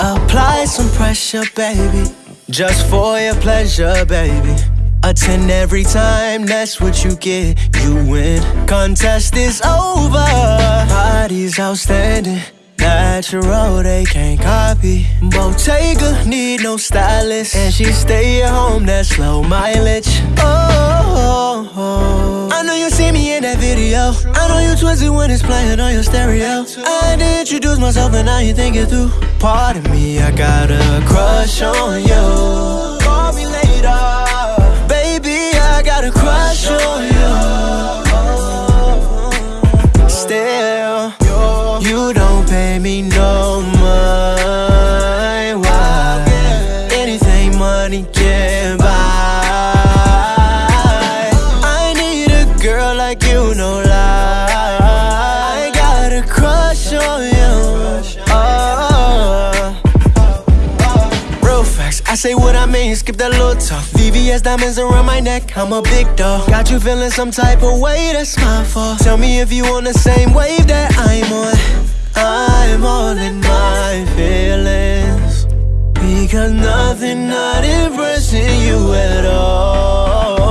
Apply some pressure, baby. Just for your pleasure, baby. Attend every time, that's what you get. You win. Contest is over. Body's outstanding. Natural, they can't copy. Bottega need no stylist, and she stay at home. That's low mileage. Oh, oh, oh, I know you see me in that video. I know you twisted when it's playing on your stereo. I to introduce myself, and now you think it through. Pardon me, I got a crush on you. Don't me no mind. Why? Anything money can buy. I need a girl like you, no lie. I got a crush on you. Oh. Real facts, I say what I mean, skip that little talk. VVS diamonds around my neck, I'm a big dog. Got you feeling some type of way, that's my fault. Tell me if you on the same wave that I'm on. I'm all in my feelings. Because nothing not impressing you at all.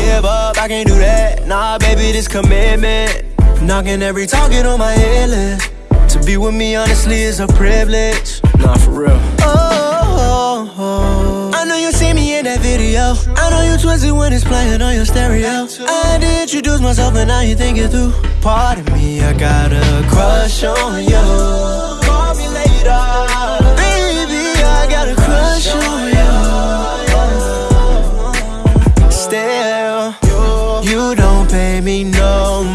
Give up, I can't do that. Nah, baby, this commitment. Knocking every target on my head list. To be with me, honestly, is a privilege. Nah, for real. Oh, oh, I know you see me in that video. I know you twisted when it's playing on your stereo. I to introduce myself, and now you think it through part of me, I got a crush on you Call me later. Baby, I got a crush on you Still, you don't pay me no